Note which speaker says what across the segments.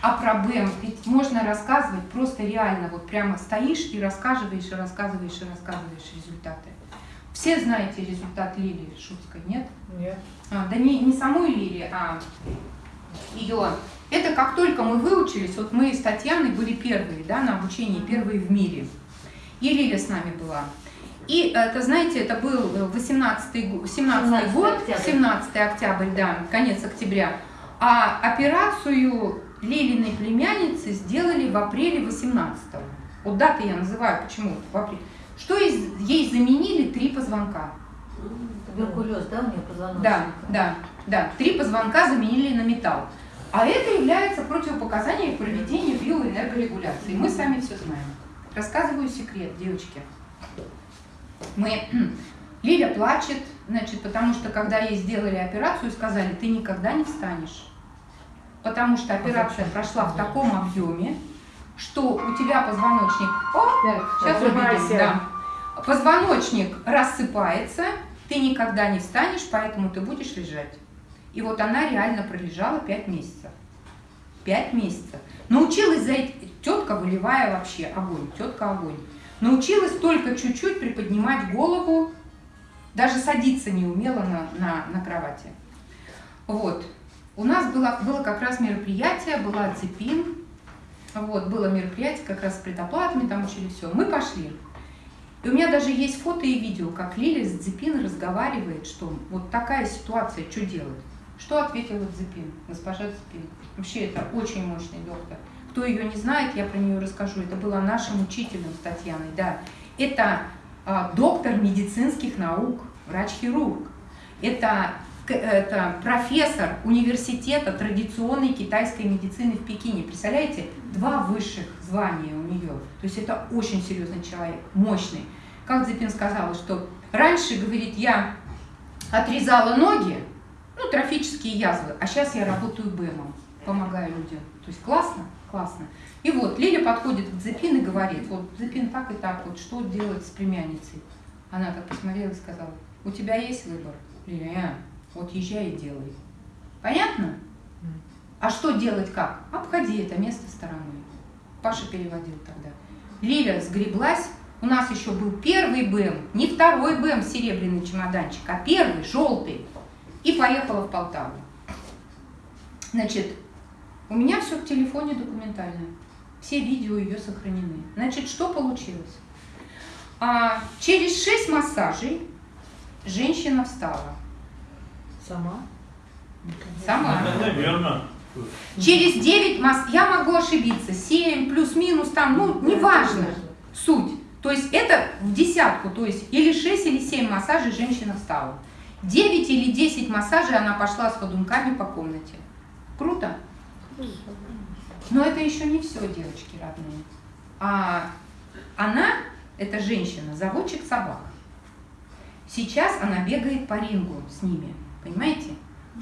Speaker 1: А про БЭМ ведь можно рассказывать просто реально, вот прямо стоишь и рассказываешь, и рассказываешь, и рассказываешь результаты. Все знаете результат Лилии Шутской, нет?
Speaker 2: Нет.
Speaker 1: А, да не, не самой Лилии, а ее. Это как только мы выучились, вот мы с Татьяной были первые, да, на обучении, первые в мире. И Лилия с нами была. И это, знаете, это был 18 17
Speaker 3: 17
Speaker 1: год,
Speaker 3: октябрь.
Speaker 1: 17 октябрь, да, конец октября. А операцию Лилиной племянницы сделали в апреле 18 -го. Вот даты я называю, почему в апреле. Что из- ей заменили три позвонка.
Speaker 3: Туберкулез, да, у нее позвоночник?
Speaker 1: Да, да, да. Три позвонка заменили на металл. А это является противопоказанием к проведению биоэнергорегуляции. Мы сами все знаем. Рассказываю секрет, девочки. Мы... Лиля плачет, значит, потому что когда ей сделали операцию, сказали, ты никогда не встанешь. Потому что операция прошла в таком объеме, что у тебя позвоночник... О, сейчас увидим, да. Позвоночник рассыпается, ты никогда не встанешь, поэтому ты будешь лежать. И вот она реально пролежала 5 месяцев. 5 месяцев. Научилась за эти... Тетка волевая вообще, огонь, тетка огонь. Научилась только чуть-чуть приподнимать голову, даже садиться не умела на, на, на кровати. Вот. У нас было, было как раз мероприятие, была цепин, вот, было мероприятие как раз с предоплатами, там учили все. Мы пошли. И у меня даже есть фото и видео, как Лиля с Дзепин разговаривает, что вот такая ситуация, что делать? Что ответила Дзепин, госпожа Дзепин? Вообще это очень мощный доктор. Кто ее не знает, я про нее расскажу. Это была нашим учителем с Татьяной, да. Это а, доктор медицинских наук, врач-хирург. Это, это профессор университета традиционной китайской медицины в Пекине. Представляете, два высших звания у нее. То есть это очень серьезный человек, мощный. Как Дзепин сказала, что раньше, говорит, я отрезала ноги, ну, трофические язвы, а сейчас я работаю БЭМом, помогаю людям. То есть классно? Классно. И вот Лиля подходит к Дзепин и говорит, вот Дзепин так и так, вот что делать с племянницей? Она так посмотрела и сказала, у тебя есть выбор? Лиля, «А, вот езжай и делай. Понятно? А что делать как? Обходи это место стороной. Паша переводил тогда. Лиля сгреблась. У нас еще был первый БМ, не второй БМ серебряный чемоданчик, а первый, желтый. И поехала в Полтаву. Значит, у меня все в телефоне документально. Все видео ее сохранены. Значит, что получилось? А, через 6 массажей женщина встала.
Speaker 2: Сама?
Speaker 1: Сама.
Speaker 4: Наверное.
Speaker 1: Через 9 масс, я могу ошибиться, 7 плюс-минус там, ну, неважно, суть. То есть это в десятку, то есть или 6, или 7 массажей женщина встала. 9 или 10 массажей она пошла с ходунками по комнате. Круто? Но это еще не все, девочки родные. А она, эта женщина, заводчик собак. Сейчас она бегает по рингу с ними, понимаете?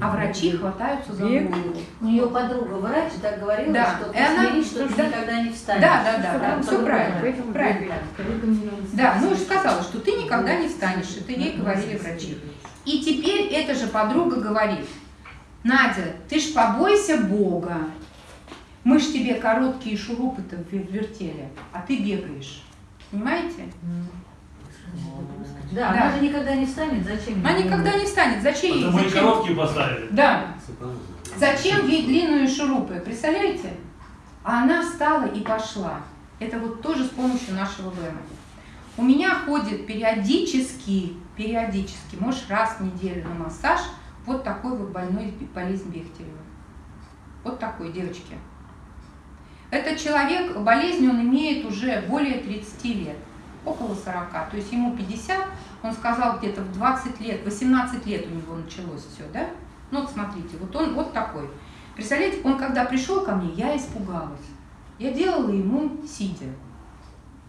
Speaker 1: А врачи хватаются за
Speaker 2: Бег?
Speaker 1: голову.
Speaker 3: У нее подруга врач так говорила,
Speaker 1: Да,
Speaker 3: что
Speaker 1: и
Speaker 3: ты
Speaker 1: она-
Speaker 3: смирись, что ты
Speaker 1: да.
Speaker 3: никогда не встанешь.
Speaker 1: Да, да, да, да, все правильно.
Speaker 2: Поэтому
Speaker 1: Правильно. Да, ну и сказала, что ты никогда не встанешь, это ей говорили врачи. И теперь эта же подруга говорит, Надя, ты ж побойся Бога. Мы ж тебе короткие шурупы-то вер- вертели, а ты бегаешь. Понимаете?
Speaker 3: Да,
Speaker 1: Да.
Speaker 3: она же никогда не встанет, зачем?
Speaker 1: Она никогда не встанет. Зачем ей?
Speaker 4: Потому
Speaker 1: Зачем?
Speaker 4: короткие поставили.
Speaker 1: Да. Зачем ей длинные шурупы? Представляете? А она встала и пошла. Это вот тоже с помощью нашего БМ. У меня ходит периодически, периодически, может раз в неделю на массаж вот такой вот больной болезнь Бехтерева. Вот такой, девочки. Этот человек, болезнь он имеет уже более 30 лет, около 40. То есть ему 50, он сказал где-то в 20 лет, 18 лет у него началось все, да? Ну вот смотрите, вот он вот такой. Представляете, он когда пришел ко мне, я испугалась. Я делала ему сидя.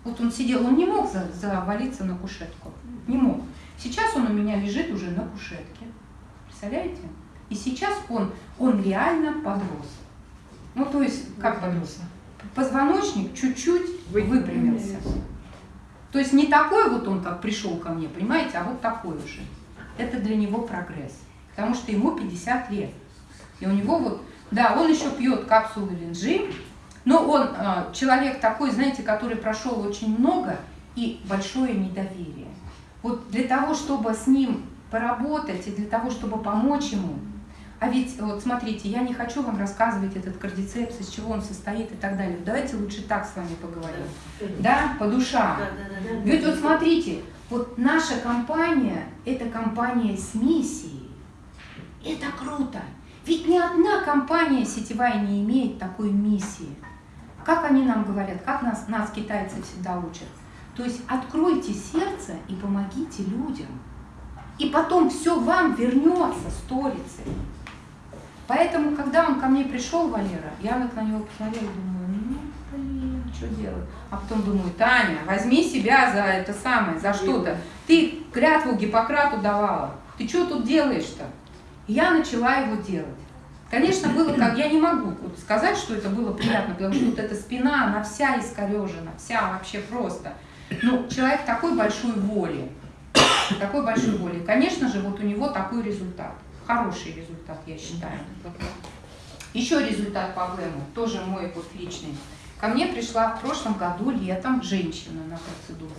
Speaker 1: Вот он сидел, он не мог за- завалиться на кушетку. Не мог. Сейчас он у меня лежит уже на кушетке. Представляете? И сейчас он, он реально подрос. Ну, то есть, как подрос? Позвоночник чуть-чуть выпрямился. То есть не такой вот он, как пришел ко мне, понимаете, а вот такой уже. Это для него прогресс. Потому что ему 50 лет. И у него вот Да, он еще пьет капсулы линжи, но он э, человек такой, знаете, который прошел очень много и большое недоверие. Вот для того, чтобы с ним поработать и для того, чтобы помочь ему, а ведь, вот смотрите, я не хочу вам рассказывать этот кардицепс, из чего он состоит и так далее. Давайте лучше так с вами поговорим. Да, по душам.
Speaker 3: Да, да, да, да.
Speaker 1: Ведь вот смотрите, вот наша компания – это компания с миссией. Это круто. Ведь ни одна компания сетевая не имеет такой миссии. Как они нам говорят, как нас, нас китайцы всегда учат. То есть откройте сердце и помогите людям. И потом все вам вернется сторицей. Поэтому, когда он ко мне пришел, Валера, я вот на него посмотрела и думаю, ну, блин, что делать? А потом думаю, Таня, возьми себя за это самое, за что-то. Ты клятву Гиппократу давала. Ты что тут делаешь-то? Я начала его делать. Конечно, было как, я не могу сказать, что это было приятно, потому что вот эта спина, она вся искорежена, вся вообще просто. Ну, человек такой большой воли, такой большой воли. Конечно же, вот у него такой результат. Хороший результат, я считаю. Еще результат по ВЭМу, тоже мой вот личный. Ко мне пришла в прошлом году летом женщина на процедуру.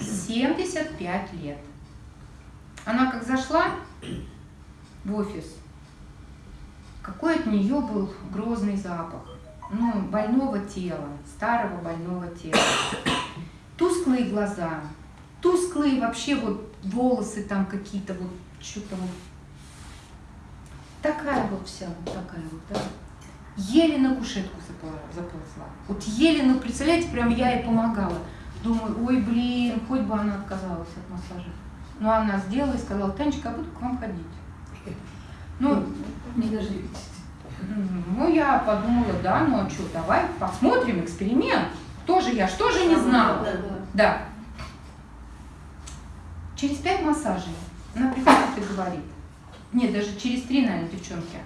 Speaker 1: 75 лет. Она как зашла в офис, какой от нее был грозный запах. Ну, больного тела, старого больного тела. Тусклые глаза, тусклые вообще вот волосы там какие-то вот, что-то вот Такая вот вся, вот такая вот, да. Еле на кушетку заползла. Вот еле, ну, представляете, прям я ей помогала. Думаю, ой, блин, хоть бы она отказалась от массажа. Но она сделала и сказала, Танечка, я буду к вам ходить. Ну,
Speaker 3: Не дождитесь.
Speaker 1: ну, я подумала, да, ну а что, давай посмотрим, эксперимент. Тоже я, что же не знала?
Speaker 3: Да, да.
Speaker 1: Да. Через пять массажей она приходит и говорит, нет, даже через три, наверное, девчонки,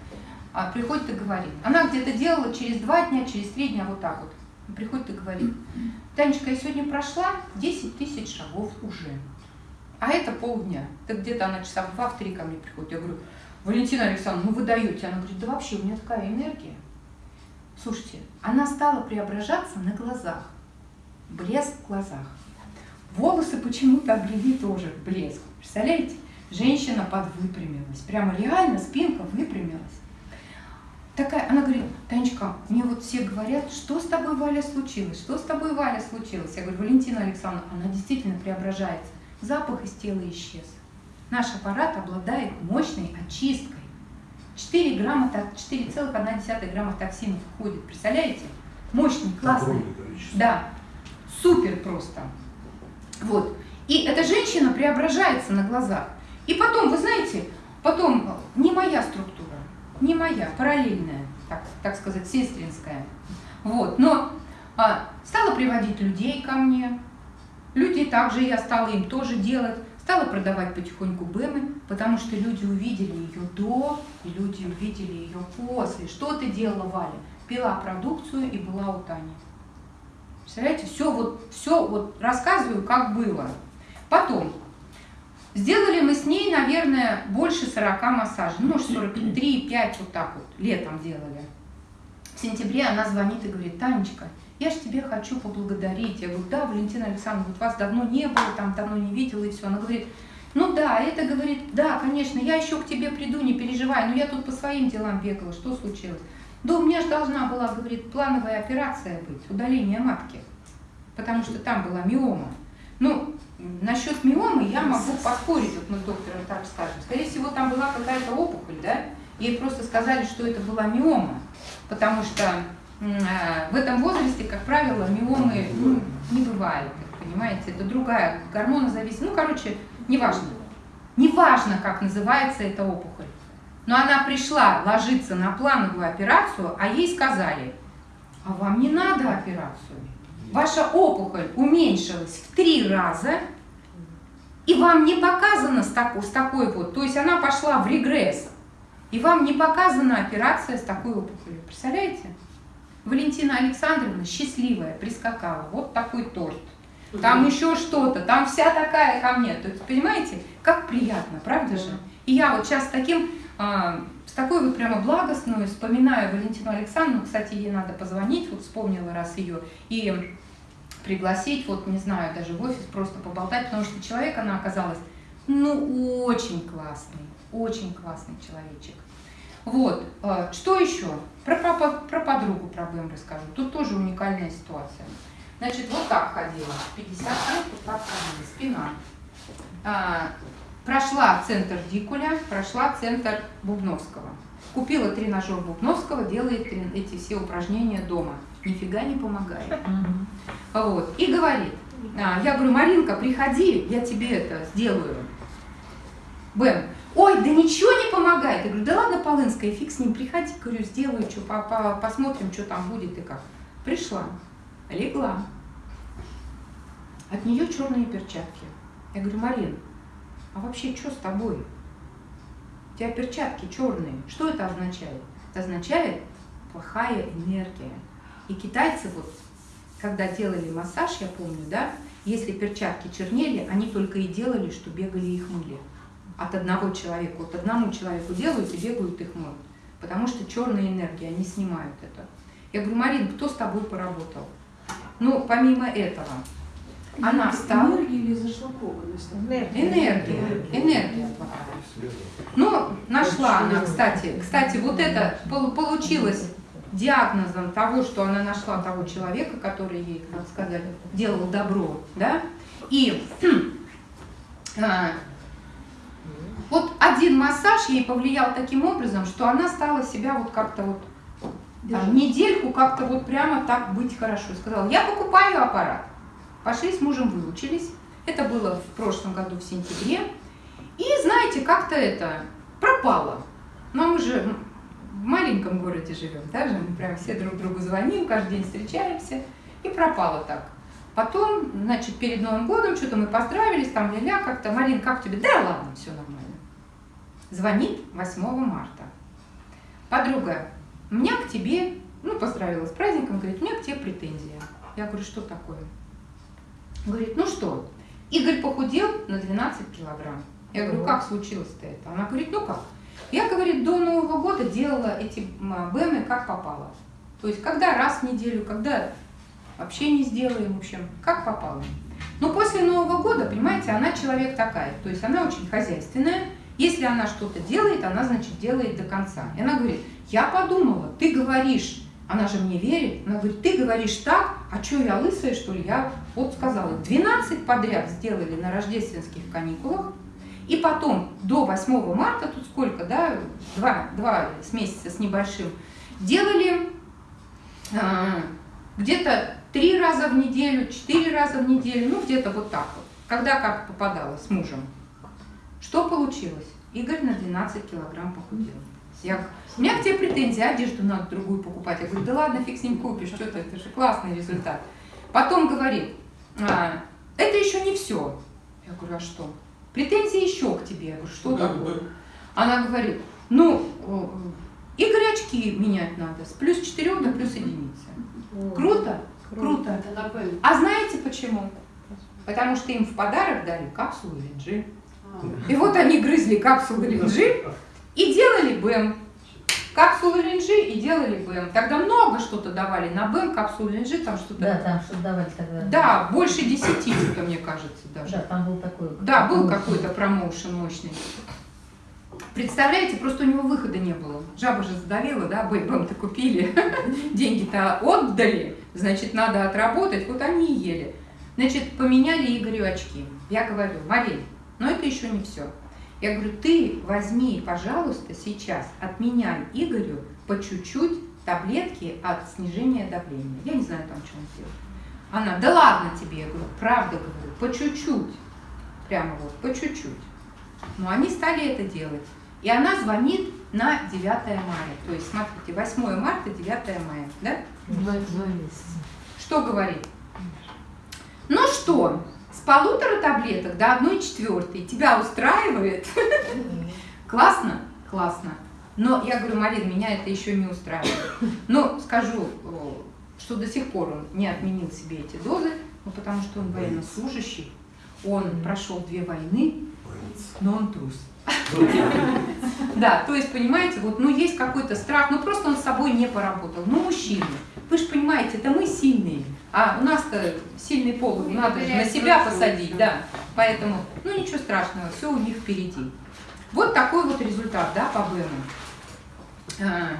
Speaker 1: а, приходит и говорит. Она где-то делала через два дня, через три дня, вот так вот. Приходит и говорит, Танечка, я сегодня прошла 10 тысяч шагов уже. А это полдня. Так где-то она часа в два, в три ко мне приходит. Я говорю, Валентина Александровна, ну вы даете. Она говорит, да вообще у меня такая энергия. Слушайте, она стала преображаться на глазах. Блеск в глазах. Волосы почему-то обрели тоже блеск. Представляете? Женщина подвыпрямилась. Прямо реально спинка выпрямилась. Такая, она говорит, Танечка, мне вот все говорят, что с тобой, Валя, случилось? Что с тобой, Валя, случилось? Я говорю, Валентина Александровна, она действительно преображается. Запах из тела исчез. Наш аппарат обладает мощной очисткой. 4 грамма, 4,1 грамма токсинов входит. Представляете? Мощный, классный. Да, супер просто. Вот. И эта женщина преображается на глазах. И потом, вы знаете, потом не моя структура, не моя, параллельная, так, так сказать, сестринская. Вот. Но а, стала приводить людей ко мне. Люди также, я стала им тоже делать. Стала продавать потихоньку БЭМы, потому что люди увидели ее до, и люди увидели ее после. Что ты делала, Валя? Пила продукцию и была у Тани. Представляете, все вот, все вот рассказываю, как было. Потом, сделали мы с ней, наверное, больше 40 массажей, ну, может, 43, 5, вот так вот, летом делали. В сентябре она звонит и говорит, Танечка, я же тебе хочу поблагодарить. Я говорю, да, Валентина Александровна, вот вас давно не было, там давно не видела и все. Она говорит, ну да, это говорит, да, конечно, я еще к тебе приду, не переживай, но я тут по своим делам бегала, что случилось? Да у меня же должна была, говорит, плановая операция быть, удаление матки, потому что там была миома. Ну, насчет миомы я могу поспорить, вот мы с доктором так скажем. Скорее всего, там была какая-то опухоль, да? Ей просто сказали, что это была миома, потому что а, в этом возрасте, как правило, миомы ну, не бывает, понимаете, это другая гормонозависимость. Ну, короче, неважно. Неважно, как называется эта опухоль. Но она пришла ложиться на плановую операцию, а ей сказали, а вам не надо операцию. Ваша опухоль уменьшилась в три раза, и вам не показано с такой, с такой вот, то есть она пошла в регресс, и вам не показана операция с такой опухолью. Представляете? Валентина Александровна счастливая прискакала, вот такой торт. Там еще что-то, там вся такая ко мне. То есть, понимаете, как приятно, правда же? И я вот сейчас таким, а, такой вот прямо благостную, вспоминаю Валентину Александровну, кстати, ей надо позвонить, вот вспомнила раз ее, и пригласить, вот не знаю, даже в офис просто поболтать, потому что человек, она оказалась, ну, очень классный, очень классный человечек. Вот, э, что еще? Про, про, про подругу, про БМ расскажу. Тут тоже уникальная ситуация. Значит, вот так ходила, 50 лет, вот так ходила, спина. Прошла центр Дикуля, прошла центр Бубновского. Купила тренажер Бубновского, делает эти все упражнения дома. Нифига не помогает. Вот. И говорит, а, я говорю, Маринка, приходи, я тебе это сделаю. Бэм, ой, да ничего не помогает. Я говорю, да ладно, Полынская, фиг с ним, приходи, говорю, сделаю, что, по -по посмотрим, что там будет и как. Пришла, легла. От нее черные перчатки. Я говорю, Марин, а вообще что с тобой? У тебя перчатки черные. Что это означает? Это означает плохая энергия. И китайцы вот, когда делали массаж, я помню, да, если перчатки чернели, они только и делали, что бегали их мыли. От одного человека, вот одному человеку делают и бегают их мыют. Потому что черная энергия, они снимают это. Я говорю, Марин, кто с тобой поработал? Ну, помимо этого, она встала.
Speaker 2: Энергия или зашлакованность?
Speaker 1: Энергия. Энергия плохая. Ну, нашла она, кстати. Кстати, вот это получилось диагнозом того, что она нашла того человека, который ей, как сказать, делал добро, да, и а, вот один массаж ей повлиял таким образом, что она стала себя вот как-то вот а, недельку как-то вот прямо так быть хорошо. Сказала, я покупаю аппарат. Пошли с мужем выучились. Это было в прошлом году в сентябре. И знаете, как-то это пропало. Но мы же в маленьком городе живем, да, же мы прям все друг другу звоним, каждый день встречаемся, и пропало так. Потом, значит, перед Новым годом что-то мы поздравились, там ля-ля как-то, Марин, как тебе? Да ладно, все нормально. Звонит 8 марта. Подруга, у меня к тебе, ну, поздравила с праздником, говорит, у меня к тебе претензия. Я говорю, что такое? Говорит, ну что, Игорь похудел на 12 килограмм. Я говорю, как случилось-то это? Она говорит, ну как? Я, говорит, до Нового года делала эти БМы как попало. То есть, когда раз в неделю, когда вообще не сделаем, в общем, как попало. Но после Нового года, понимаете, она человек такая, то есть она очень хозяйственная. Если она что-то делает, она, значит, делает до конца. И она говорит, я подумала, ты говоришь, она же мне верит, она говорит, ты говоришь так, а что я лысая, что ли? Я вот сказала, 12 подряд сделали на рождественских каникулах, и потом до 8 марта, тут сколько, да, два, два с месяца с небольшим, делали а, где-то три раза в неделю, четыре раза в неделю, ну где-то вот так вот, когда как попадала с мужем. Что получилось? Игорь на 12 килограмм похудел. Я, у меня к тебе претензии, одежду надо другую покупать. Я говорю, да ладно, фиг с ним купишь, что-то, это же классный результат. Потом говорит, а, это еще не все. Я говорю, а что? Претензии еще к тебе. Я говорю, что ну, такое? Она говорит, ну, Игорь очки менять надо с плюс 4 до плюс единицы. Круто? Круто. А знаете почему? Потому что им в подарок дали капсулу Линджи. А. И вот они грызли капсулу Линджи и делали БЭМ. Капсулы линжи и делали БЭМ. Тогда много что-то давали на БЭМ, капсулы линжи, там что-то...
Speaker 3: Да, там что-то давали тогда.
Speaker 1: Да, больше десяти, что мне кажется даже.
Speaker 3: Да, там был такой...
Speaker 1: Да, был какой-то промоушен мощный. Представляете, просто у него выхода не было. Жаба же задавила, да, БЭМ-то купили, деньги-то отдали, значит, надо отработать, вот они и ели. Значит, поменяли Игорю очки. Я говорю, Марин, но это еще не все. Я говорю, ты возьми, пожалуйста, сейчас, отменяй Игорю по чуть-чуть таблетки от снижения давления. Я не знаю там, что он делает. Она, да ладно тебе, я говорю, правда говорю, по чуть-чуть. Прямо вот, по чуть-чуть. Но они стали это делать. И она звонит на 9 мая. То есть, смотрите, 8 марта, 9 мая. Да?
Speaker 3: Два, два месяца.
Speaker 1: Что говорит? Ну что, полутора таблеток до одной четвертой тебя устраивает? Классно? Классно. Но я говорю, Марин, меня это еще не устраивает. Но скажу, что до сих пор он не отменил себе эти дозы, ну, потому что он военнослужащий. он прошел две войны, но он трус. Да, то есть, понимаете, вот, ну, есть какой-то страх, ну, просто он с собой не поработал. Ну, мужчины, вы же понимаете, это мы сильные, а у нас-то сильный пол, надо же на себя посадить, да. Поэтому, ну, ничего страшного, все у них впереди. Вот такой вот результат, да, по БЭМу. А,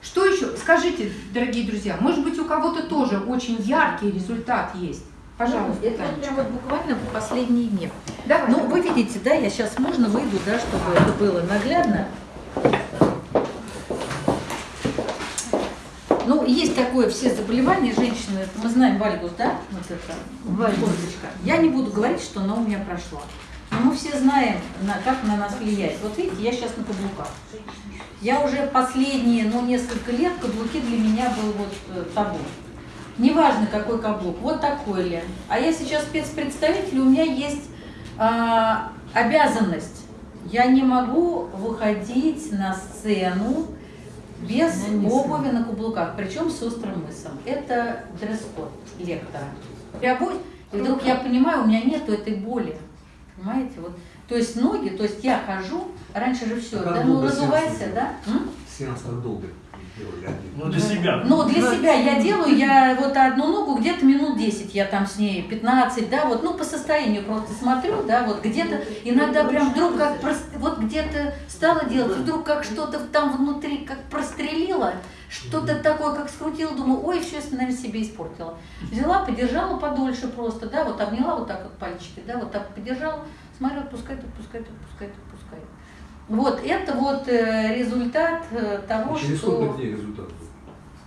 Speaker 1: Что еще? Скажите, дорогие друзья, может быть, у кого-то тоже очень яркий результат есть? Пожалуйста,
Speaker 3: Ну, это вот прям вот буквально в последние дни.
Speaker 1: Давай.
Speaker 3: Ну, вы видите, да, я сейчас можно выйду, да, чтобы это было наглядно. Ну, есть такое все заболевания женщины, это мы знаем вальгус, да, вот это, косточка. Я не буду говорить, что она у меня прошла. Но мы все знаем, на- как на нас влияет. Вот видите, я сейчас на каблуках. Я уже последние, ну, несколько лет каблуки для меня был вот э, табу. Неважно, какой каблук, вот такой ли. А я сейчас спецпредставитель, у меня есть а, обязанность. Я не могу выходить на сцену без обуви на каблуках, причем с острым мысом. Это дресс-код лектора. Я бо- и вдруг я понимаю, у меня нету этой боли. Понимаете? Вот. То есть ноги, то есть я хожу, раньше же все, да, ну разувайся,
Speaker 4: сеанс
Speaker 3: да? М?
Speaker 4: Сеанс как долго?
Speaker 5: Ну, для себя.
Speaker 3: Ну, для себя я делаю, я вот одну ногу где-то минут 10, я там с ней 15, да, вот, ну, по состоянию просто смотрю, да, вот где-то иногда прям вдруг как, вот где-то стала делать, вдруг как что-то там внутри как прострелило, что-то такое, как скрутила, думаю, ой, сейчас, наверное, себе испортила. Взяла, подержала подольше просто, да, вот обняла вот так вот пальчики, да, вот так подержала, смотрю, отпускает, отпускает, отпускает, отпускает. Вот, это вот э, результат э, того,
Speaker 4: Через
Speaker 3: что...
Speaker 4: сколько дней результат был?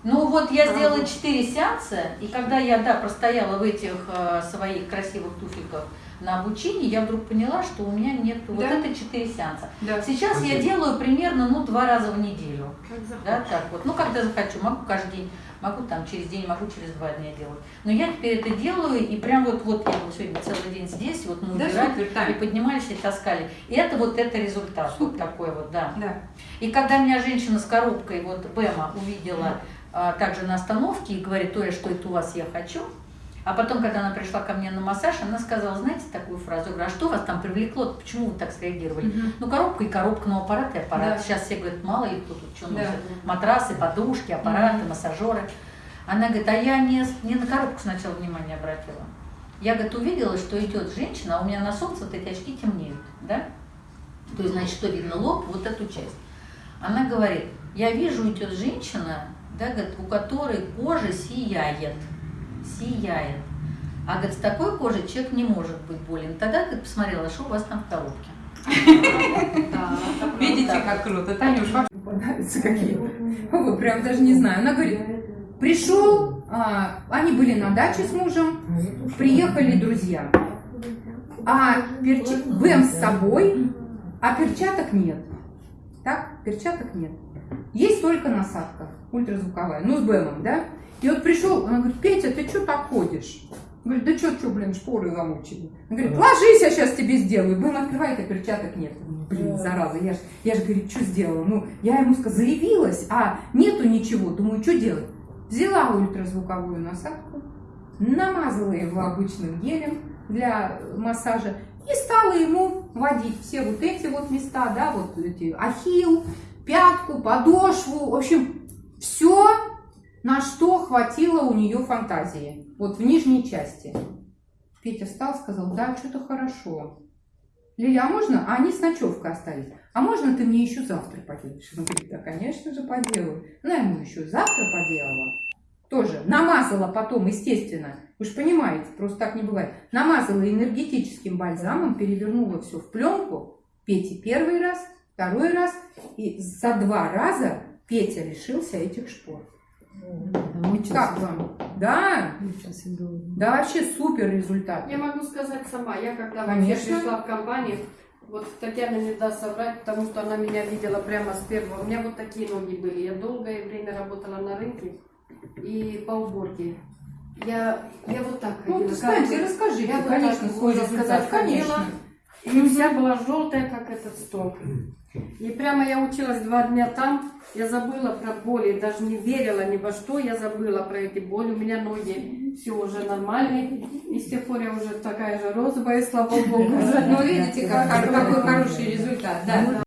Speaker 3: Ну вот я сделала 4 сеанса, и когда я, да, простояла в этих э, своих красивых туфельках на обучении, я вдруг поняла, что у меня нет вот
Speaker 1: Да.
Speaker 3: это 4 сеанса.
Speaker 1: Да.
Speaker 3: Сейчас я
Speaker 4: Спасибо.
Speaker 3: делаю примерно, ну, два раза в неделю. Да, так вот. Ну, когда захочу, могу каждый день, могу там через день, могу через два дня делать. Но я теперь это делаю, и прям вот, вот я вот сегодня целый день здесь, вот мы
Speaker 1: Да,
Speaker 3: убирали,
Speaker 1: супер,
Speaker 3: и поднимались и таскали. И это вот это результат, вот
Speaker 1: Супер.
Speaker 3: такой вот, да.
Speaker 1: Да.
Speaker 3: И когда меня женщина с коробкой, вот Бэма, увидела а, также на остановке и говорит, Тоя, что это у вас я хочу. А потом, когда она пришла ко мне на массаж, она сказала, знаете такую фразу, говорю, а что вас там привлекло, почему вы так среагировали?
Speaker 1: Мгм.
Speaker 3: Ну, коробка и коробка, ну, аппарат и аппарат.
Speaker 1: Да.
Speaker 3: Сейчас все говорят, мало их тут что
Speaker 1: Да.
Speaker 3: Матрасы, подушки, аппараты,
Speaker 1: Мгм.
Speaker 3: массажеры. Она говорит, а я не, не на коробку сначала внимание обратила. Я, говорит, увидела, что идет женщина, а у меня на солнце вот эти очки темнеют, да? То есть, значит, что видно лоб, вот эту часть. Она говорит, я вижу, идет женщина, да, говорит, у которой кожа сияет, сияет. А, говорит, с такой кожей человек не может быть болен. Тогда, говорит, посмотрела, что у вас там в коробке.
Speaker 1: Видите,
Speaker 3: Вот
Speaker 1: как круто. Танюш, вообще попадаются какие. Вы прям даже не знаю. Она говорит, пришел, а, они были на даче с мужем, приехали друзья. А перчи... БЭМ с собой, а перчаток нет. Так, перчаток нет. Есть только насадка ультразвуковая, ну с БЭМом, да? И вот пришел, она говорит, Петя, ты что так ходишь? Говорит, да что, что, блин, шпоры замучили. Он говорит, ложись, я сейчас тебе сделаю. Бэм открывает, а перчаток нет. Блин, зараза, я же, я ж, говорит, что сделала? Ну, я ему сказала, заявилась, а нету ничего. Думаю, что делать? Взяла ультразвуковую насадку, намазала его обычным гелем для массажа и стала ему водить все вот эти вот места, да, вот эти ахилл, пятку, подошву, в общем, все, на что хватило у нее фантазии, вот в нижней части. Петя встал, сказал, да, что-то хорошо. Лиля, а можно? А они с ночевкой остались. А можно ты мне еще завтра поделаешь? Он говорит, да, конечно же, поделаю. Она ему еще завтра поделала. Тоже намазала потом, естественно. Вы же понимаете, просто так не бывает. Намазала энергетическим бальзамом, перевернула все в пленку. Пете первый раз, второй раз. И за два раза Петя лишился этих шпор. Как вам? Да, да, вообще супер результат.
Speaker 2: Я могу сказать сама, я когда
Speaker 1: Конечно.
Speaker 2: вообще пришла в компанию, вот Татьяна не даст соврать, потому что она меня видела прямо с первого. У меня вот такие ноги были. Я долгое время работала на рынке и по уборке. Я, я вот так
Speaker 1: Ну,
Speaker 2: ходила.
Speaker 1: кстати,
Speaker 2: Как-
Speaker 1: расскажите,
Speaker 2: я вот
Speaker 1: конечно,
Speaker 2: так,
Speaker 1: свой
Speaker 2: можно
Speaker 1: результат,
Speaker 2: сказать, ходила.
Speaker 1: конечно.
Speaker 2: И вся была желтая, как этот стол. И прямо я училась два дня там, я забыла про боли, даже не верила ни во что, я забыла про эти боли. У меня ноги все уже нормально. И с тех пор я уже такая же розовая, слава богу.
Speaker 1: Ну, видите, как, какой хороший результат, да.